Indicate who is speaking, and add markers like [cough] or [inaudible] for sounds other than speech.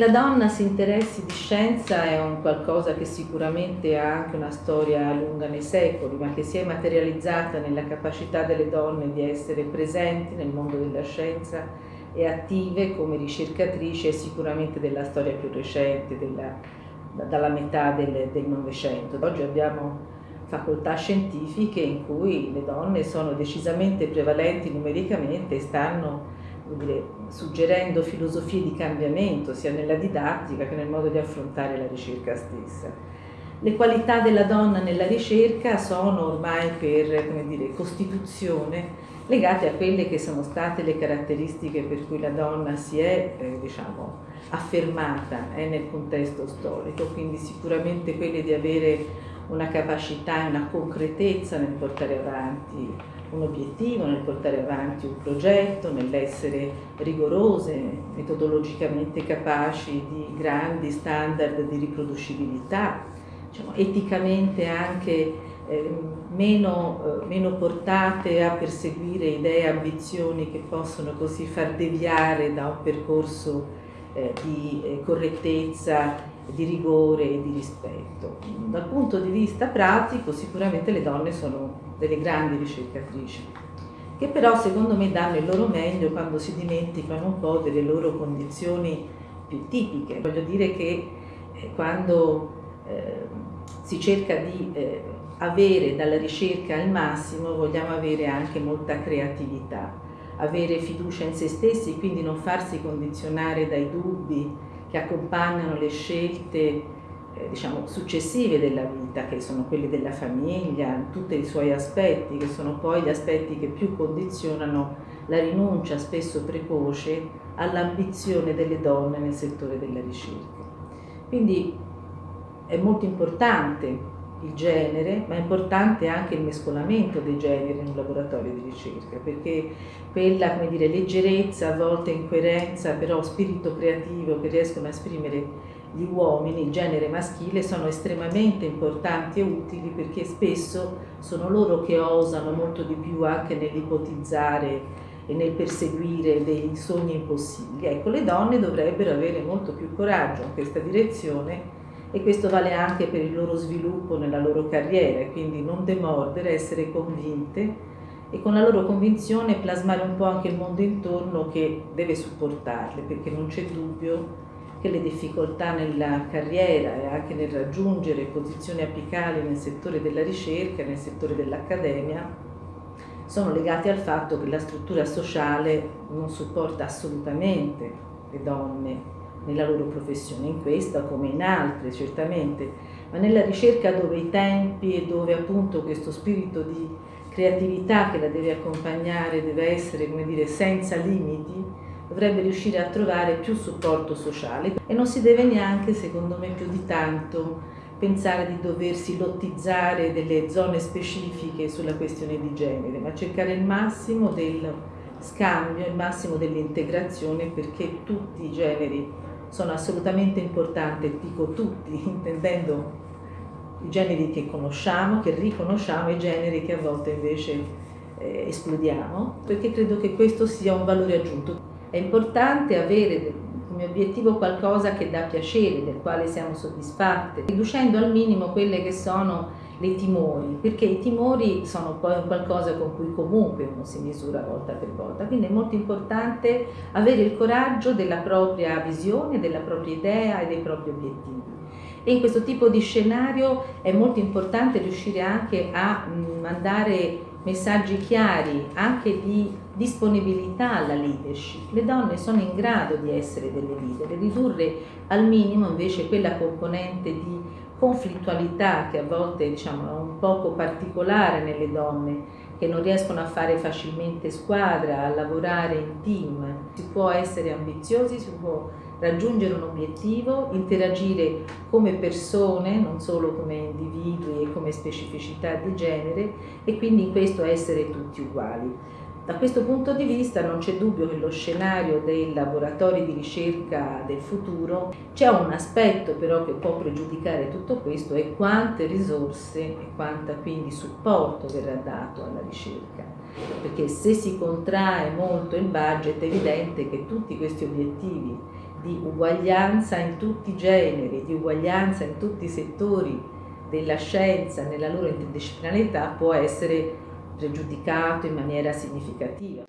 Speaker 1: La donna si interessi di scienza è un qualcosa che sicuramente ha anche una storia lunga nei secoli, ma che si è materializzata nella capacità delle donne di essere presenti nel mondo della scienza e attive come ricercatrici è sicuramente della storia più recente, della, dalla metà del, del Novecento. Oggi abbiamo facoltà scientifiche in cui le donne sono decisamente prevalenti numericamente e stanno dire, suggerendo filosofie di cambiamento sia nella didattica che nel modo di affrontare la ricerca stessa. Le qualità della donna nella ricerca sono ormai per dire, costituzione legate a quelle che sono state le caratteristiche per cui la donna si è eh, diciamo, affermata eh, nel contesto storico, quindi sicuramente quelle di avere una capacità e una concretezza nel portare avanti un obiettivo, nel portare avanti un progetto, nell'essere rigorose, metodologicamente capaci di grandi standard di riproducibilità, diciamo, eticamente anche eh, meno, eh, meno, portate a perseguire idee e ambizioni che possono così far deviare da un percorso eh, di eh, correttezza di rigore e di rispetto. Dal punto di vista pratico sicuramente le donne sono delle grandi ricercatrici, che però secondo me danno il loro meglio quando si dimenticano un po' delle loro condizioni più tipiche. Voglio dire che eh, quando eh, si cerca di eh, avere dalla ricerca il massimo vogliamo avere anche molta creatività, avere fiducia in se stessi, quindi non farsi condizionare dai dubbi, che accompagnano le scelte eh, diciamo, successive della vita, che sono quelle della famiglia, tutti i suoi aspetti, che sono poi gli aspetti che più condizionano la rinuncia spesso precoce all'ambizione delle donne nel settore della ricerca. Quindi è molto importante il genere, ma è importante anche il mescolamento dei generi in un laboratorio di ricerca, perché quella come dire, leggerezza, a volte incoerenza, però spirito creativo che riescono a esprimere gli uomini, il genere maschile, sono estremamente importanti e utili perché spesso sono loro che osano molto di più anche nell'ipotizzare e nel perseguire dei sogni impossibili. Ecco, le donne dovrebbero avere molto più coraggio in questa direzione e questo vale anche per il loro sviluppo nella loro carriera, quindi non demordere, essere convinte e con la loro convinzione plasmare un po' anche il mondo intorno che deve supportarle, perché non c'è dubbio che le difficoltà nella carriera e anche nel raggiungere posizioni apicali nel settore della ricerca, nel settore dell'accademia, sono legate al fatto che la struttura sociale non supporta assolutamente le donne nella loro professione, in questa come in altre certamente, ma nella ricerca dove i tempi e dove appunto questo spirito di creatività che la deve accompagnare deve essere, come dire, senza limiti, dovrebbe riuscire a trovare più supporto sociale. E non si deve neanche, secondo me, più di tanto pensare di doversi lottizzare delle zone specifiche sulla questione di genere, ma cercare il massimo del scambio, il massimo dell'integrazione perché tutti i generi sono assolutamente importanti, dico tutti, [laughs] intendendo i generi che conosciamo, che riconosciamo e i generi che a volte invece eh, esplodiamo, perché credo che questo sia un valore aggiunto. È importante avere come obiettivo qualcosa che dà piacere, del quale siamo soddisfatte, riducendo al minimo quelle che sono dei timori, perché i timori sono poi qualcosa con cui comunque uno si misura volta per volta, quindi è molto importante avere il coraggio della propria visione, della propria idea e dei propri obiettivi. E in questo tipo di scenario è molto importante riuscire anche a mandare messaggi chiari, anche di disponibilità alla leadership. Le donne sono in grado di essere delle leader, ridurre al minimo invece quella componente di conflittualità che a volte diciamo, è un poco particolare nelle donne che non riescono a fare facilmente squadra, a lavorare in team. Si può essere ambiziosi, si può raggiungere un obiettivo, interagire come persone, non solo come individui e come specificità di genere e quindi in questo essere tutti uguali. Da questo punto di vista non c'è dubbio che lo scenario dei laboratori di ricerca del futuro c'è un aspetto però che può pregiudicare tutto questo e quante risorse e quanta quindi supporto verrà dato alla ricerca. Perché se si contrae molto il budget è evidente che tutti questi obiettivi di uguaglianza in tutti i generi, di uguaglianza in tutti i settori della scienza nella loro interdisciplinarietà può essere pregiudicato in maniera significativa.